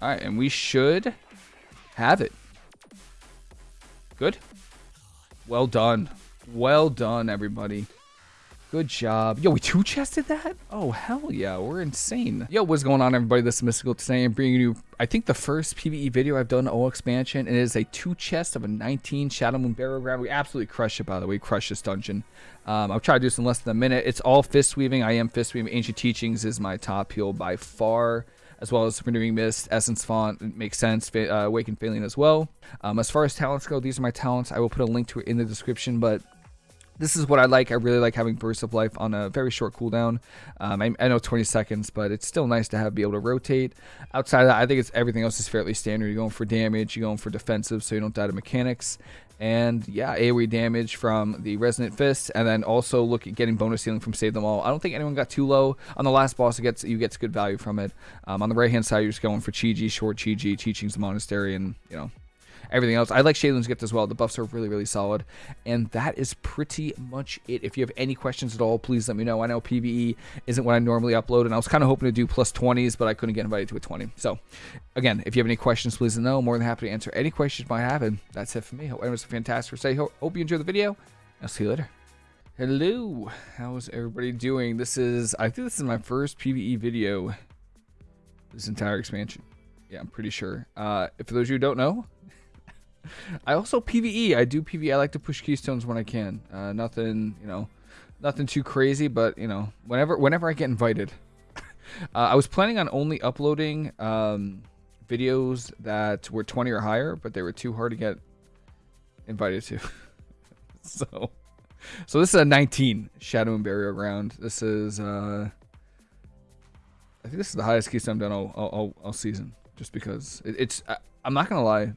All right, and we should have it. Good. Well done. Well done, everybody. Good job. Yo, we two-chested that? Oh, hell yeah. We're insane. Yo, what's going on, everybody? This is Mystical today. I'm bringing you, I think, the first PvE video I've done all expansion. It is a two-chest of a 19 Shadowmoon Burial Ground. We absolutely crushed it, by the way. Crushed this dungeon. Um, I'll try to do this in less than a minute. It's all fist weaving. I am fist weaving. Ancient Teachings is my top heal by far as well as Renewing Mist, Essence Font, makes sense, uh, Awakened Faeline as well. Um, as far as talents go, these are my talents. I will put a link to it in the description, but this is what I like. I really like having Burst of Life on a very short cooldown. Um, I, I, know 20 seconds, but it's still nice to have be able to rotate. Outside of that, I think it's everything else is fairly standard. You're going for damage, you're going for defensive, so you don't die to mechanics. And yeah, AoE damage from the Resonant Fist, and then also look at getting bonus healing from Save Them All. I don't think anyone got too low. On the last boss, it gets you gets good value from it. Um, on the right hand side, you're just going for Chi Ji, short Chi Ji, Teachings the Monastery, and you know everything else. I like Sheilun's gift as well. The buffs are really, really solid. And that is pretty much it. If you have any questions at all, please let me know. I know PvE isn't what I normally upload, and I was kind of hoping to do plus 20s, but I couldn't get invited to a 20. So, again, if you have any questions, please let me know. I'm more than happy to answer any questions you might have, and that's it for me. Hope everyone's a fantastic day. Hope you enjoy the video. I'll see you later. Hello, how's everybody doing? This is, I think this is my first PvE video this entire expansion. Yeah, I'm pretty sure. Uh, for those of you who don't know, I also PVE. I do PVE. I like to push keystones when I can. Uh, nothing, you know, nothing too crazy, but you know, whenever whenever I get invited. uh, I was planning on only uploading um, videos that were 20 or higher, but they were too hard to get invited to. so, so this is a 19 Shadowmoon Burial Ground. This is, uh, I think this is the highest keystone I've done all, all, all season, just because it, it's. I, I'm not gonna lie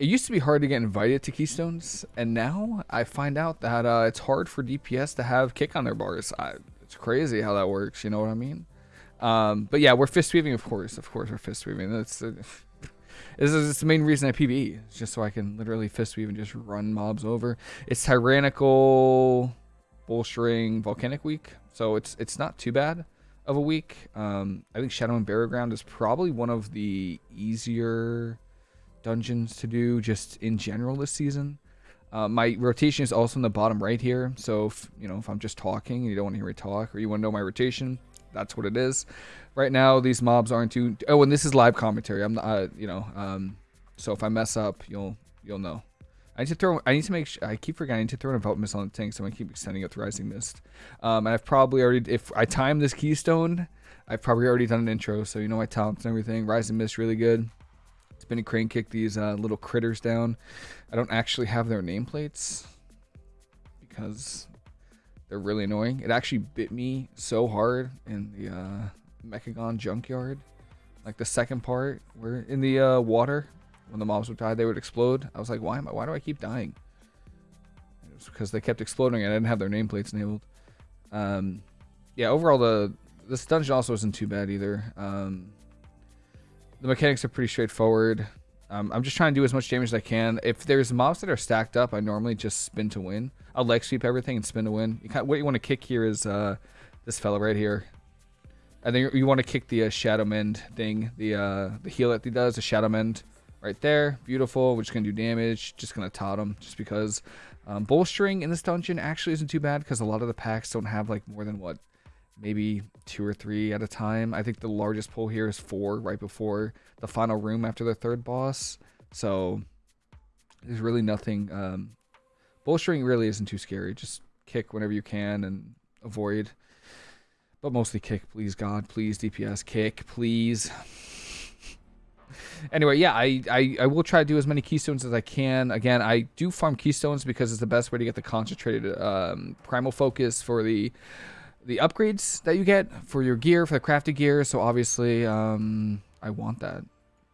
it used to be hard to get invited to Keystones, and now I find out that uh, it's hard for DPS to have kick on their bars. I, it's crazy how that works, you know what I mean? Um, but yeah, we're fist weaving, of course. Of course, we're fist weaving. That's uh, this is the main reason I PvE. It's just so I can literally fist weave and just run mobs over. It's tyrannical, bolstering, volcanic week, so it's it's not too bad of a week. Um, I think Shadowmoon Burial Ground is probably one of the easier dungeons to do just in general this season. Uh, my rotation is also in the bottom right here. So if, you know, if I'm just talking and you don't want to hear me talk or you want to know my rotation, that's what it is. Right now, these mobs aren't too... Oh, and this is live commentary. I'm not, uh, you know, um, so if I mess up, you'll you'll know. I need to throw. I need to make. Sure, I keep forgetting to throw an envelop mist on the tank, so I'm gonna keep extending it with rising mist. Um, and I've probably already. If I time this keystone, I've probably already done an intro, so you know my talents and everything. Rising mist really good spinning crane kick these uh, little critters down. I don't actually have their nameplates because they're really annoying. It actually bit me so hard in the uh, Mechagon junkyard. Like the second part, where in the uh, water, when the mobs would die, they would explode. I was like, why am I? Why do I keep dying? It was because they kept exploding and I didn't have their nameplates enabled. Um, yeah, overall the this dungeon also isn't too bad either. Um, the mechanics are pretty straightforward. Um, I'm just trying to do as much damage as I can. If there's mobs that are stacked up, I normally just spin to win. I'll leg sweep everything and spin to win. You what you want to kick here is uh, this fella right here. And then you want to kick the uh, Shadow Mend thing, the uh, the heal that he does, the Shadow Mend right there. Beautiful. We're just going to do damage. Just going to tot him just because um, bolstering in this dungeon actually isn't too bad because a lot of the packs don't have like more than what maybe two or three at a time. I think the largest pull here is four right before the final room after the third boss. So there's really nothing. Um, bolstering really isn't too scary. Just kick whenever you can and avoid. But mostly kick, please God, please DPS, kick, please. anyway, yeah, I, I, I will try to do as many keystones as I can. Again, I do farm keystones because it's the best way to get the concentrated um, primal focus for the the upgrades that you get for your gear, for the crafted gear. So obviously, um, I want that.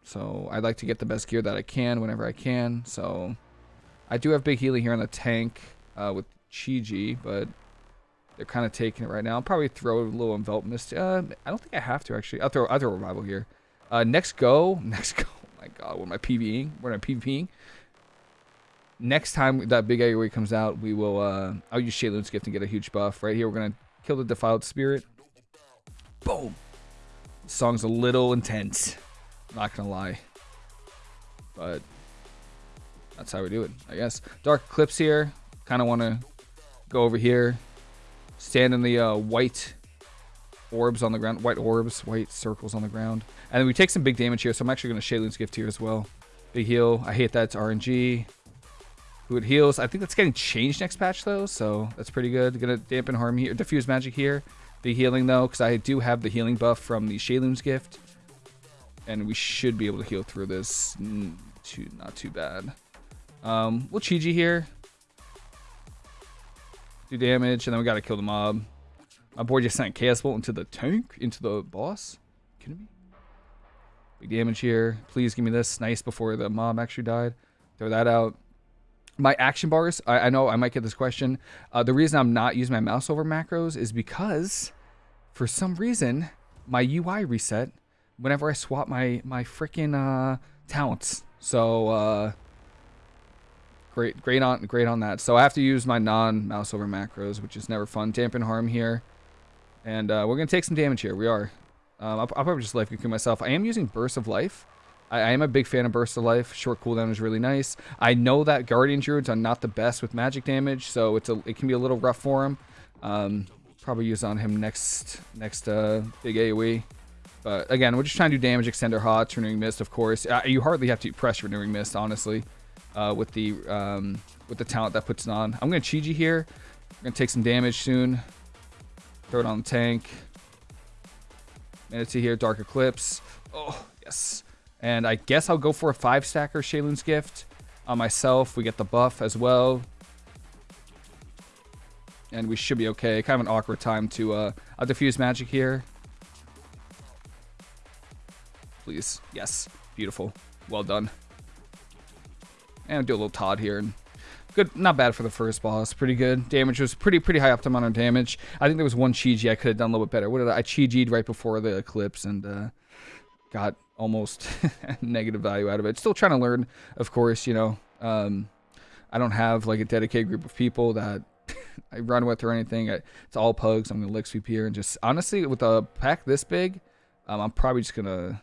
So I'd like to get the best gear that I can whenever I can. So I do have big healing here on the tank uh, with Chi-Ji, but they're kind of taking it right now. I'll probably throw a little envelop mist. Uh, I don't think I have to actually. I'll throw, I'll throw revival here. Uh, next go, next go. Oh my god, what am I PvEing? What am I PvPing? Next time that big AoE comes out, we will. Uh, I'll use Sheilun's gift and get a huge buff. Right here, we're gonna Kill the Defiled Spirit. Boom. This song's a little intense. Not gonna lie. But that's how we do it, I guess. Dark Eclipse here. Kind of want to go over here. Stand in the uh, white orbs on the ground. White orbs, white circles on the ground. And we take some big damage here, so I'm actually going to Sheilun's Gift here as well. Big heal. I hate that. It's RNG. Who it heals. I think that's getting changed next patch, though, so that's pretty good. Gonna dampen harm here. Diffuse magic here. Big healing, though, because I do have the healing buff from the Sheilun's Gift. And we should be able to heal through this. Too, not too bad. Um, we'll Chi-Ji here. Do damage, and then we gotta kill the mob. My boy just sent Chaos Bolt into the tank, into the boss. Kidding me? Big damage here. Please give me this. Nice before the mob actually died. Throw that out. My action bars, I, I know I might get this question. Uh, the reason I'm not using my mouse over macros is because, for some reason, my UI reset whenever I swap my, my freaking uh, talents. So, uh, great, great on, great on that. So I have to use my non-mouse over macros, which is never fun. Dampen harm here. And uh, we're going to take some damage here. We are. Um, I'll, I'll, probably just life cocoon myself. I am using Burst of Life. I, I, am a big fan of Burst of Life. Short cooldown is really nice. I know that Guardian Druids are not the best with magic damage, so it's a, it can be a little rough for him. Um, probably use on him next next uh, big AoE. But again, we're just trying to do damage, extender HOTS, renewing mist, of course. Uh, you hardly have to press renewing mist, honestly, uh, with the um, with the talent that puts it on. I'm gonna Chi-Ji here. We're gonna take some damage soon. Throw it on the tank. Mana Tea here, Dark Eclipse. Oh, yes. And I guess I'll go for a five stacker Sheilun's Gift on myself. We get the buff as well. And we should be okay. Kind of an awkward time to uh I'll diffuse magic here. Please. Yes. Beautiful. Well done. And do a little Todd here and good, not bad for the first boss. Pretty good. Damage was pretty pretty high up to damage. I think there was one Chi-Ji I could have done a little bit better. What did I, I Chi-Ji'd right before the eclipse and uh, got almost negative value out of it. Still trying to learn, of course. You know, um, I don't have like a dedicated group of people that I run with or anything. I, it's all pugs. I'm gonna leg sweep here and just honestly with a pack this big, um, I'm probably just gonna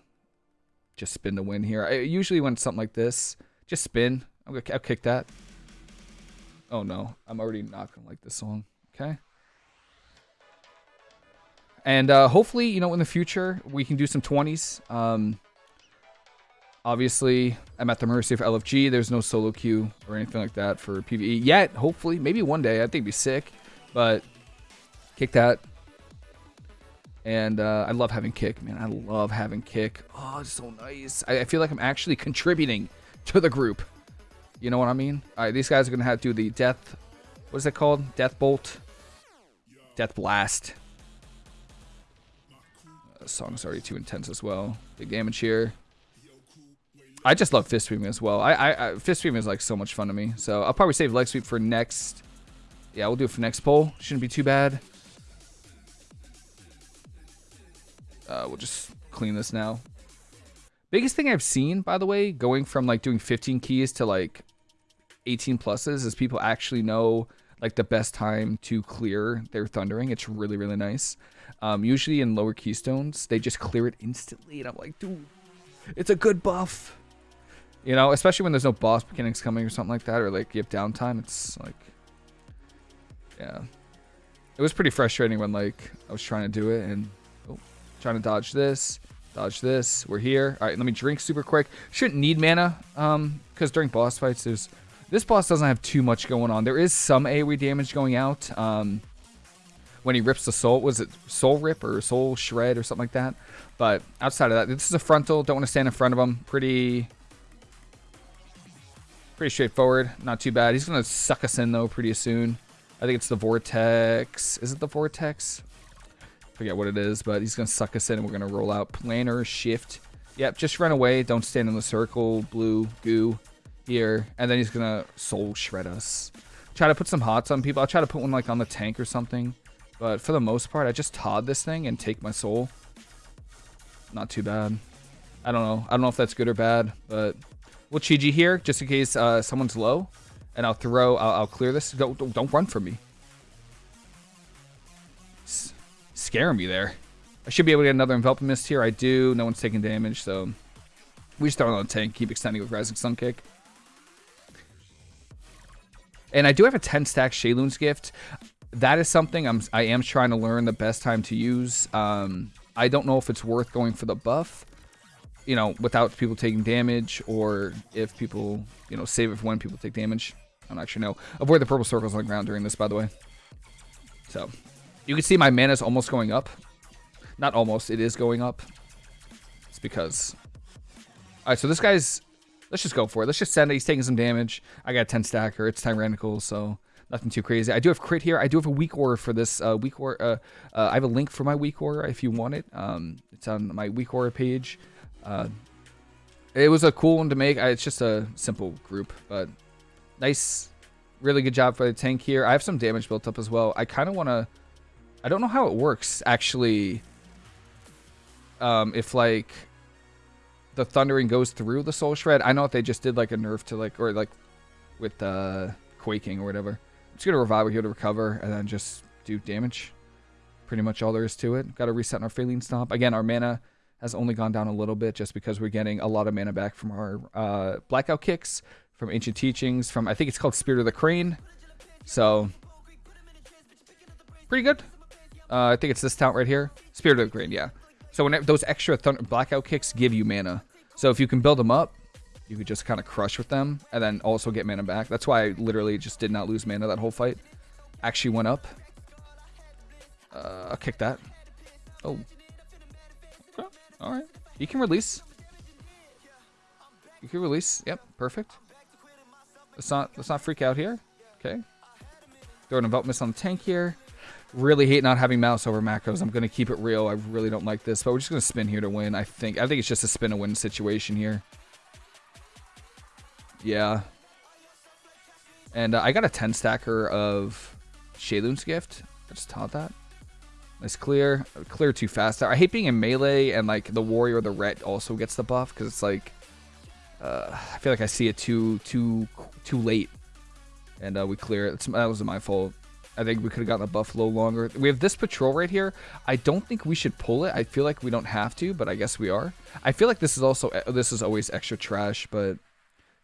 just spin to win here. I, usually when it's something like this, just spin. I'm gonna I'll kick that. Oh no, I'm already not gonna like this song. Okay. And uh, hopefully, you know, in the future, we can do some 20s. Um, obviously, I'm at the mercy of LFG. There's no solo queue or anything like that for PvE yet. Hopefully, maybe one day. I think it'd be sick. But kick that. And uh, I love having kick, man. I love having kick. Oh, it's so nice. I, I feel like I'm actually contributing to the group. You know what I mean? All right, these guys are to have to do the death... What is it called? Death Bolt? Death Blast. The song's already too intense as well. Big damage here. I just love fist sweeping as well. I, I, I fist sweeping is like so much fun to me. So I'll probably save leg sweep for next. Yeah, we'll do it for next poll. Shouldn't be too bad. Uh, we'll just clean this now. Biggest thing I've seen, by the way, going from like doing 15 keys to like 18 pluses is people actually know like the best time to clear their thundering. It's really, really nice. Um, usually in lower keystones, they just clear it instantly. And I'm like, dude, it's a good buff. You know, especially when there's no boss mechanics coming or something like that, or like you have downtime. It's like, yeah. It was pretty frustrating when like I was trying to do it and oh, trying to dodge this, dodge this. We're here. All right, let me drink super quick. Shouldn't need mana um, because during boss fights, there's this boss doesn't have too much going on. There is some AoE damage going out. Um, when he rips the soul, was it soul rip or soul shred or something like that? But outside of that, this is a frontal. Don't want to stand in front of him. Pretty, pretty straightforward. Not too bad. He's gonna suck us in though pretty soon. I think it's the vortex. Is it the vortex? Forget what it is, but he's gonna suck us in and we're gonna roll out planar shift. Yep, just run away. Don't stand in the circle. Blue goo here, and then he's gonna soul shred us. Try to put some hots on people. I'll try to put one like on the tank or something. But for the most part, I just Todd this thing and take my soul. Not too bad. I don't know. I don't know if that's good or bad, but we'll Chi-Ji here just in case uh, someone's low. And I'll throw, I'll, I'll clear this. Don't, don't, run from me. S scare me there. I should be able to get another Enveloping Mist here. I do. No one's taking damage, so we just throw it on the tank, keep extending with Rising Sun Kick. And I do have a 10 stack Sheilun's Gift. That is something I'm I am trying to learn the best time to use. Um, I don't know if it's worth going for the buff, you know, without people taking damage, or if people, you know, save it for when people take damage. I don't actually know. Avoid the purple circles on the ground during this, by the way. So, you can see my mana is almost going up. Not almost, it is going up. It's because... Alright, so this guy's... Let's just go for it. Let's just send it. He's taking some damage. I got 10 stacker. It's tyrannical, so nothing too crazy. I do have crit here. I do have a weak aura for this uh, weak aura. Uh, uh, I have a link for my weak aura if you want it. Um, it's on my weak aura page. Uh, it was a cool one to make. It's just a simple group, but nice, really good job for the tank here. I have some damage built up as well. I kind of want to. I don't know how it works actually. Um, if like the thundering goes through the soul shred. I know if they just did like a nerf to like or like with uh quaking or whatever. I'm just gonna revive here to recover and then just do damage. Pretty much all there is to it. Got to reset our Faeline Stomp. Again, our mana has only gone down a little bit just because we're getting a lot of mana back from our uh, blackout kicks, from ancient teachings, from I think it's called Spirit of the Crane. So pretty good. Uh, I think it's this talent right here, Spirit of the Crane. Yeah. So when those extra blackout kicks give you mana. So if you can build them up, you could just kind of crush with them and then also get mana back. That's why I literally just did not lose mana that whole fight. Actually went up. Uh, I'll kick that. Oh. Okay. All right. You can release. You can release. Yep. Perfect. Let's not let's not freak out here. Okay. Throw an Envelop miss on the tank here. Really hate not having mouse over macros. I'm gonna keep it real. I really don't like this, but we're just gonna spin here to win. I think. I think it's just a spin to win situation here. Yeah. And uh, I got a 10 stacker of Sheilun's Gift. I just taught that. Nice clear. Clear too fast. I hate being in melee and like the warrior or the ret also gets the buff because it's like uh, I feel like I see it too too too late, and uh, we clear it. It's, that was my fault. I think we could have gotten a buff a longer. We have this patrol right here. I don't think we should pull it. I feel like we don't have to, but I guess we are. I feel like this is also this is always extra trash, but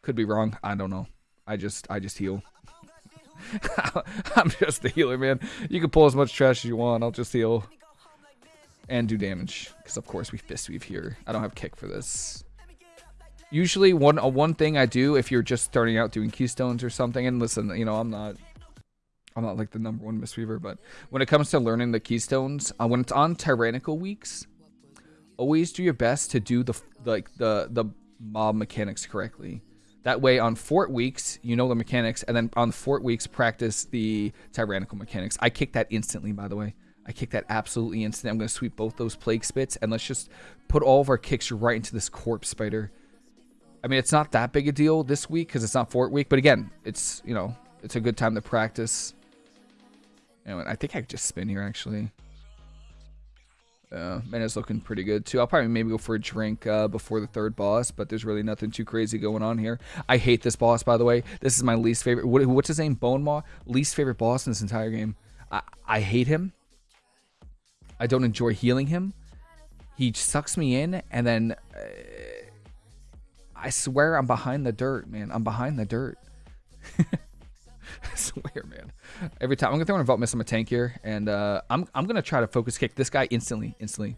could be wrong. I don't know. I just I just heal. I'm just a healer, man. You can pull as much trash as you want. I'll just heal and do damage because of course we fist weave here. I don't have kick for this. Usually one uh, one thing I do if you're just starting out doing keystones or something and listen, you know, I'm not I'm not like the number one Mistweaver, but when it comes to learning the keystones, uh, when it's on tyrannical weeks, always do your best to do the like the the mob mechanics correctly. That way, on fort weeks, you know the mechanics, and then on fort weeks, practice the tyrannical mechanics. I kick that instantly, by the way. I kick that absolutely instantly. I'm going to sweep both those plague spits, and let's just put all of our kicks right into this corpse spider. I mean, it's not that big a deal this week because it's not fort week, but again, it's, you know, it's a good time to practice. Anyway, I think I could just spin here, actually. Uh, it's looking pretty good too. I'll probably maybe go for a drink uh, before the third boss, but there's really nothing too crazy going on here. I hate this boss, by the way. This is my least favorite. What, what's his name? Bonemaw? Least favorite boss in this entire game. I, I hate him. I don't enjoy healing him. He sucks me in, and then uh, I swear I'm behind the dirt, man. I'm behind the dirt. Swear, man. Every time I'm gonna throw an Envelop Mist on my tank here, and uh, I'm I'm gonna try to focus kick this guy instantly, instantly.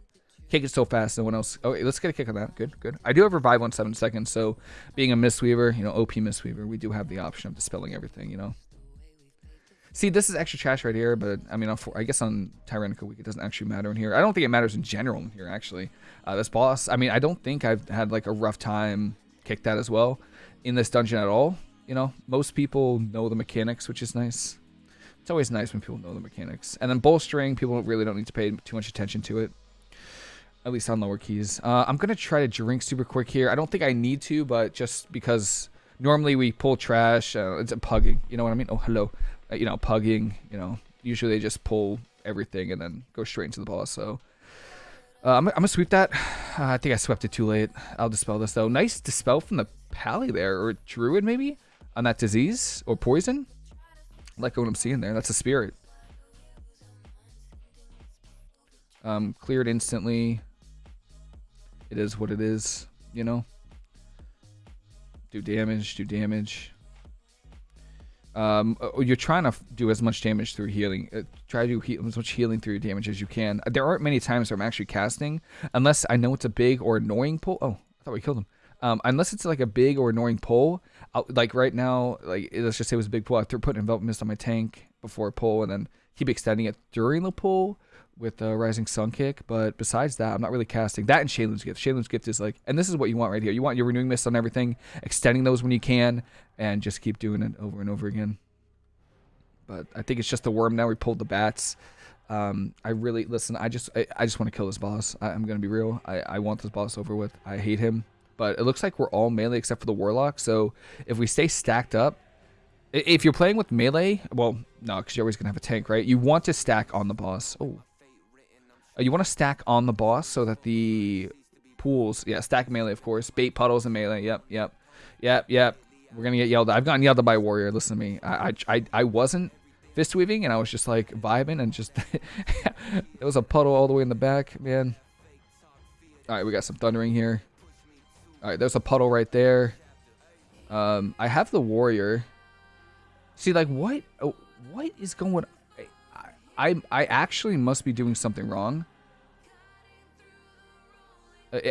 Kick it so fast, no one else. Oh, let's get a kick on that. Good, good. I do have revive on seven seconds, so being a Mistweaver, you know, OP Mistweaver, we do have the option of dispelling everything, you know. See, this is extra trash right here, but I mean, I guess on Tyrannical Week it doesn't actually matter in here. I don't think it matters in general in here, actually. Uh, this boss, I mean, I don't think I've had like a rough time kick that as well in this dungeon at all you know, most people know the mechanics, which is nice. It's always nice when people know the mechanics. And then bolstering, people really don't need to pay too much attention to it. At least on lower keys. Uh, I'm going to try to drink super quick here. I don't think I need to, but just because normally we pull trash. Uh, it's a pugging. You know what I mean? Oh, hello. Uh, you know, pugging. You know, usually they just pull everything and then go straight into the boss. So uh, I'm, I'm going to sweep that. I think I swept it too late. I'll dispel this, though. Nice dispel from the pally there. Or druid, maybe? On that disease or poison. I like what I'm seeing there. That's a spirit. Um, cleared instantly. It is what it is, you know? Do damage, do damage. Um, uh, you're trying to do as much damage through healing. Uh, try to do as much healing through damage as you can. There aren't many times where I'm actually casting, unless I know it's a big or annoying pull. Oh, I thought we killed him. Um, unless it's like a big or annoying pull, I'll, like right now, like let's just say it was a big pull. I threw put envelop mist on my tank before a pull, and then keep extending it during the pull with the rising sun kick. But besides that, I'm not really casting that. And Sheilun's gift. Sheilun's gift is like, and this is what you want right here. You want your renewing mist on everything, extending those when you can, and just keep doing it over and over again. But I think it's just the worm now. We pulled the bats. Um, I really listen. I just I, I just want to kill this boss. I, am gonna be real. I, I want this boss over with. I hate him but it looks like we're all melee except for the warlock. So if we stay stacked up, if you're playing with melee, well, no, because you're always gonna have a tank, right? You want to stack on the boss. Oh, uh, you want to stack on the boss so that the pools, yeah, stack melee, of course. Bait puddles and melee. Yep, yep, yep, yep. We're gonna get yelled at. I've gotten yelled at by a warrior. Listen to me. I, I, I, I wasn't fist weaving and I was just like vibing and just it was a puddle all the way in the back, man. All right, we got some thundering here. All right, there's a puddle right there. Um, I have the warrior. See, like, what? Oh, what is going? I, I, I actually must be doing something wrong.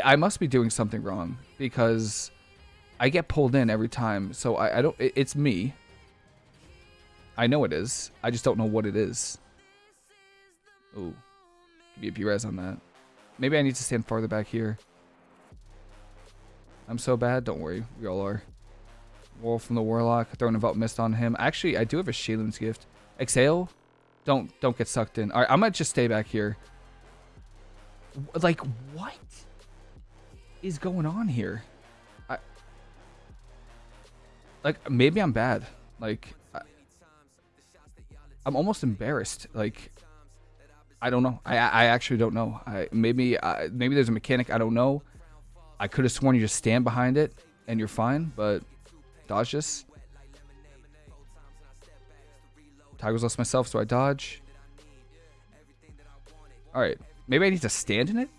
I, must be doing something wrong because I get pulled in every time. So I, I don't. It, it's me. I know it is. I just don't know what it is. Ooh, give me a P-res on that. Maybe I need to stand farther back here. I'm so bad. Don't worry. We all are. Wolf from the Warlock. Throwing Envelop Mist on him. Actually, I do have a Sheilun's Gift. Exhale. Don't don't get sucked in. All right, I'm going to just stay back here. Like, what is going on here? I, like, maybe I'm bad. Like, I, I'm almost embarrassed. Like, I don't know. I I actually don't know. I maybe uh, maybe there's a mechanic I don't know. I could have sworn you just stand behind it and you're fine, but dodge this. Tiger's lost myself, so I dodge. Alright. Maybe I need to stand in it?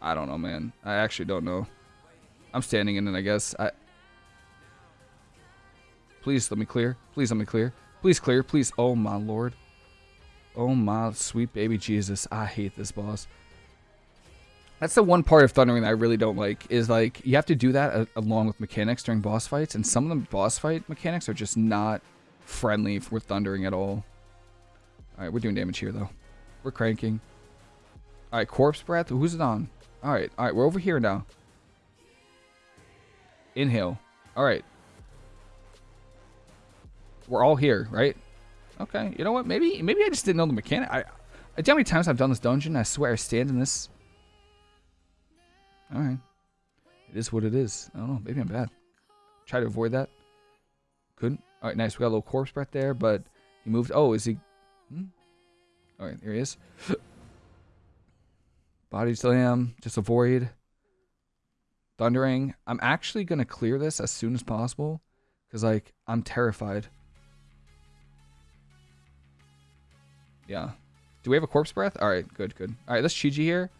I don't know, man. I actually don't know. I'm standing in it, I guess. I. Please let me clear. Please let me clear. Please clear. Please. Oh, my lord. Oh my sweet baby Jesus. I hate this boss. That's the one part of Thundering that I really don't like, is like, you have to do that uh, along with mechanics during boss fights, and some of the boss fight mechanics are just not friendly for Thundering at all. Alright, we're doing damage here, though. We're cranking. Alright, Corpse Breath, who's it on? Alright, alright, we're over here now. Inhale. Alright. We're all here, right? Okay, you know what? Maybe maybe I just didn't know the mechanic. I, I how many times I've done this dungeon. I swear I stand in this. All right, it is what it is. I don't know. Maybe I'm bad. Try to avoid that. Couldn't. All right, nice. We got a little corpse breath there, but he moved. Oh, is he? Hmm? All right, there he is. Body slam. Just avoid. Thundering. I'm actually gonna clear this as soon as possible, cause like I'm terrified. Yeah. Do we have a corpse breath? All right, good, good. All right, let's Chi here,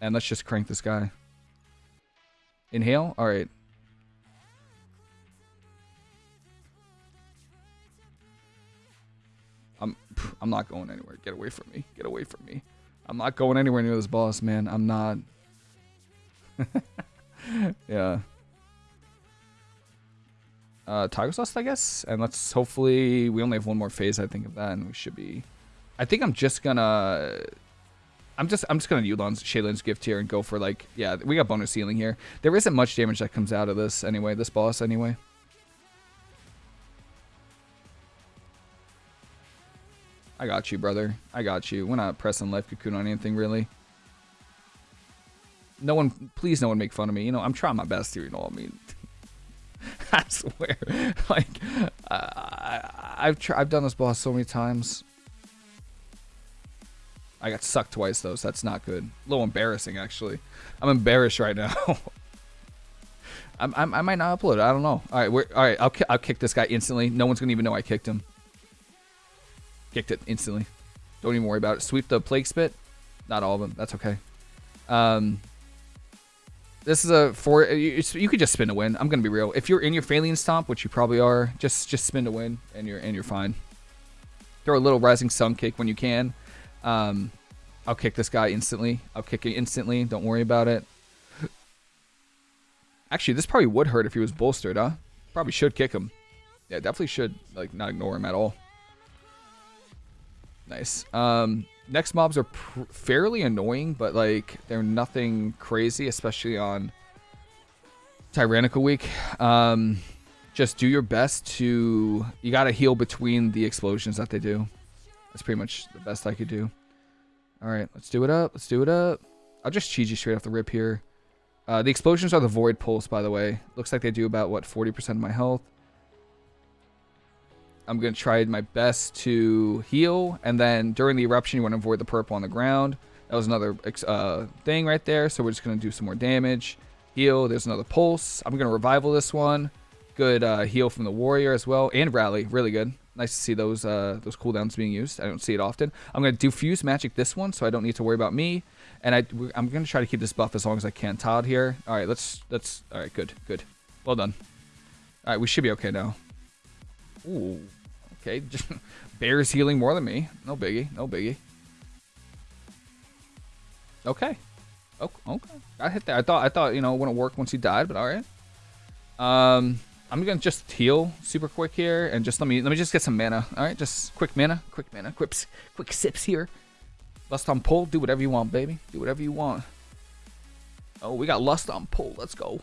and let's just crank this guy. Inhale. All right. I'm I'm not going anywhere. Get away from me. Get away from me. I'm not going anywhere near this boss, man. I'm not. yeah. Uh, Tiger Sauce, I guess. And let's hopefully... We only have one more phase, I think, of that, and we should be I think I'm just gonna. I'm just I'm just gonna Yu'lon's Sheilun's gift here and go for like yeah we got bonus healing here. There isn't much damage that comes out of this anyway. This boss anyway. I got you, brother. I got you. We're not pressing life cocoon on anything really. No one, please, no one make fun of me. You know, I'm trying my best here. You know, what I mean, I swear, like, uh, I, I've I've done this boss so many times. I got sucked twice though, so that's not good. A little embarrassing actually. I'm embarrassed right now. I'm, I'm, i might not upload. I don't know. All right, we're, all right. I'll I'll kick this guy instantly. No one's gonna even know I kicked him. Kicked it instantly. Don't even worry about it. Sweep the Plague Spit. Not all of them. That's okay. Um, this is a four. You, could just spin to win. I'm gonna be real. If you're in your Faeline Stomp, which you probably are, just just spin to win, and you're and you're fine. Throw a little Rising Sun kick when you can. Um, I'll kick this guy instantly. I'll kick it instantly. Don't worry about it. Actually, this probably would hurt if he was bolstered, huh? Probably should kick him. Yeah, definitely should like not ignore him at all. Nice. Um, next mobs are fairly annoying, but like they're nothing crazy, especially on Tyrannical Week. Um, just do your best to. You gotta heal between the explosions that they do. That's pretty much the best I could do. All right, let's do it up. Let's do it up. I'll just cheese you straight off the rip here. Uh, the explosions are the void pulse, by the way. Looks like they do about what 40% of my health. I'm going to try my best to heal. And then during the eruption, you want to avoid the purple on the ground. That was another uh, thing right there. So we're just going to do some more damage. Heal. There's another pulse. I'm going to revival this one. Good uh, heal from the warrior as well. And rally. Really good. Nice to see those uh, those cooldowns being used. I don't see it often. I'm going to diffuse magic this one so I don't need to worry about me. And I, I'm going to try to keep this buff as long as I can. Todd here. All right, let's... let's. All right, good. Good. Well done. All right, we should be okay now. Ooh. Okay, Bear's healing more than me. No biggie, no biggie. Okay. Oh, okay. I hit that. I thought I thought, you know, it wouldn't work once he died, but alright. Um I'm gonna just heal super quick here and just let me let me just get some mana. Alright, just quick mana, quick mana, quick quick sips here. Lust on pull, do whatever you want, baby. Do whatever you want. Oh, we got lust on pull. Let's go.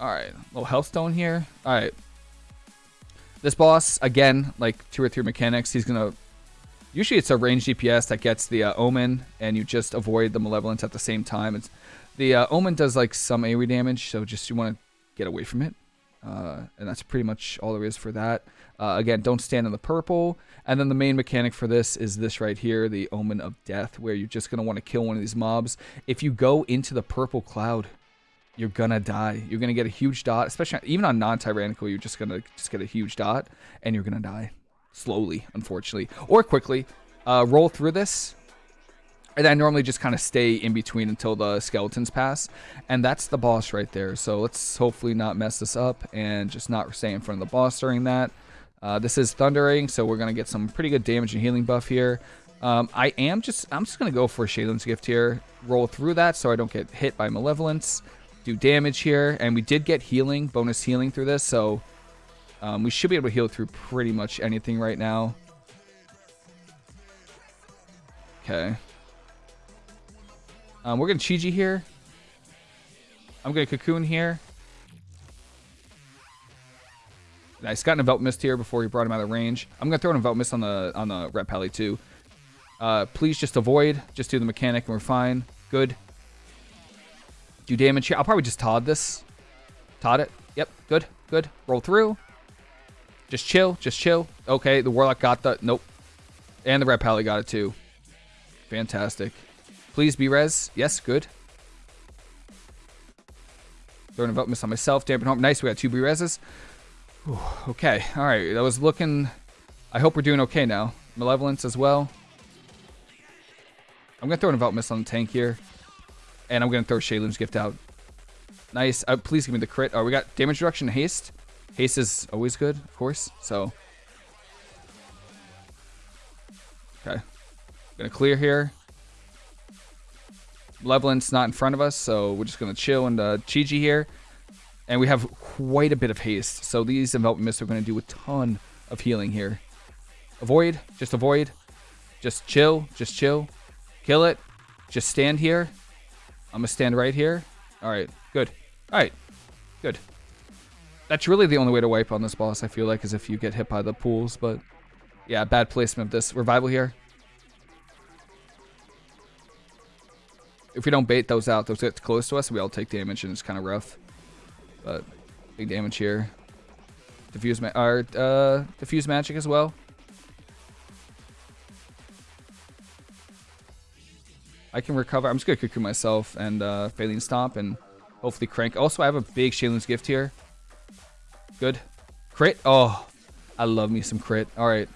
Alright, little health stone here. Alright. This boss, again, like two or three mechanics, he's to... Usually it's a range DPS that gets the uh, Omen, and you just avoid the Malevolence at the same time. It's The uh, Omen does like some AoE damage, so just you want to get away from it. Uh, and that's pretty much all there is for that. Uh, again, don't stand in the purple. And then the main mechanic for this is this right here, the Omen of Death, where you're just going to want to kill one of these mobs. If you go into the purple cloud, you're gonna die. You're gonna get a huge dot, especially even on non-tyrannical. You're just gonna just get a huge dot, and you're gonna die slowly, unfortunately, or quickly. Uh, roll through this, and I normally just kind of stay in between until the skeletons pass, and that's the boss right there. So let's hopefully not mess this up and just not stay in front of the boss during that. Uh, this is thundering, so we're gonna get some pretty good damage and healing buff here. Um, I am just I'm just gonna go for Sheilun's gift here. Roll through that so I don't get hit by malevolence do damage here. And we did get healing, bonus healing through this, so um, we should be able to heal through pretty much anything right now. Okay. Um, we're going to Chi-Ji here. I'm going to Cocoon here. Nice. Got an Envelop Mist here before he brought him out of range. I'm going to throw an Envelop Mist on the on the Ret Pally too. Uh, please just avoid. Just do the mechanic and we're fine. Good do damage here. I'll probably just Todd this. Todd it. Yep, good, good. Roll through. Just chill, just chill. Okay, the Warlock got the... Nope. And the Ret Pally got it too. Fantastic. Please be res. Yes, good. Throwing miss on myself. Dampen Harm. Nice, we got two B reses. okay, alright. That was looking... I hope we're doing okay now. Malevolence as well. I'm going to throw an Envelop Mist on the tank here. And I'm going to throw Sheilun's gift out. Nice. Uh, please give me the crit. Oh, we got damage reduction haste. Haste is always good, of course. So. Okay. Gonna clear here. Malevolence not in front of us, so we're just gonna chill and uh, Chi-Ji here. And we have quite a bit of haste. So these envelop mists are gonna do a ton of healing here. Avoid, just avoid. Just chill, just chill. Kill it. Just stand here. I'm going to stand right here. All right, good. All right, good. That's really the only way to wipe on this boss, I feel like, is if you get hit by the pools. But yeah, bad placement of this. Revival here. If we don't bait those out, those get close to us, we all take damage, and it's kind of rough. But big damage here. Diffuse, ma or, uh, diffuse magic as well. I can recover. I'm just going to Cocoon myself and uh, Faeline Stomp and hopefully crank. Also, I have a big Sheilun's Gift here. Good. Crit. Oh, I love me some crit. All right.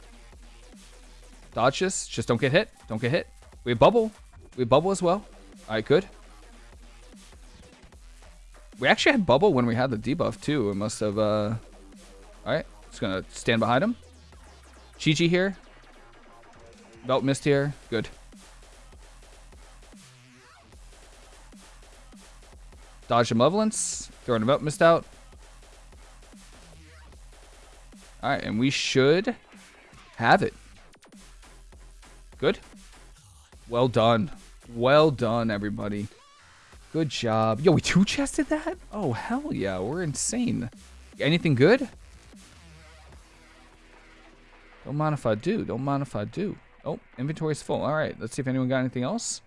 Dodge this. Just don't get hit. Don't get hit. We bubble. We bubble as well. Right, could. We actually had bubble when we had the debuff too. It must have. uh All right, just gonna stand behind him. Chi Chi here. Belt missed here. Good. Dodge the Malevolence. Throwing him up, missed out. Alright, and we should have it. Good. Well done. Well done, everybody. Good job. Yo, we two-chested that? Oh, hell yeah. We're insane. Anything good? Don't mind if I do. Don't mind if I do. Oh, inventory's full. All right, let's see if anyone got anything else.